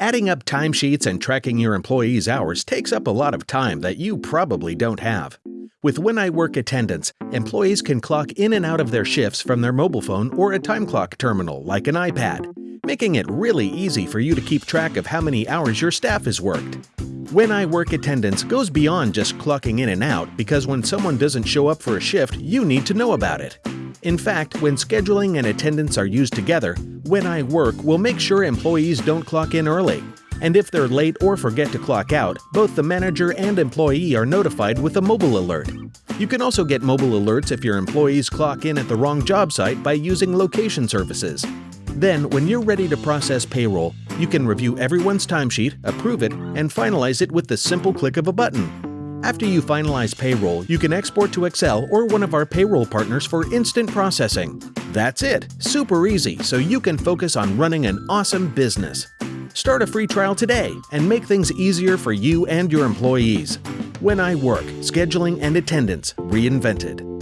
Adding up timesheets and tracking your employees' hours takes up a lot of time that you probably don't have. With When I Work Attendance, employees can clock in and out of their shifts from their mobile phone or a time clock terminal like an iPad, making it really easy for you to keep track of how many hours your staff has worked. When I Work Attendance goes beyond just clocking in and out because when someone doesn't show up for a shift, you need to know about it. In fact, when scheduling and attendance are used together, When I Work we'll make sure employees don't clock in early. And if they're late or forget to clock out, both the manager and employee are notified with a mobile alert. You can also get mobile alerts if your employees clock in at the wrong job site by using location services. Then, when you're ready to process payroll, you can review everyone's timesheet, approve it, and finalize it with the simple click of a button. After you finalize payroll, you can export to Excel or one of our payroll partners for instant processing. That's it, super easy, so you can focus on running an awesome business. Start a free trial today and make things easier for you and your employees. When I Work, Scheduling and Attendance Reinvented.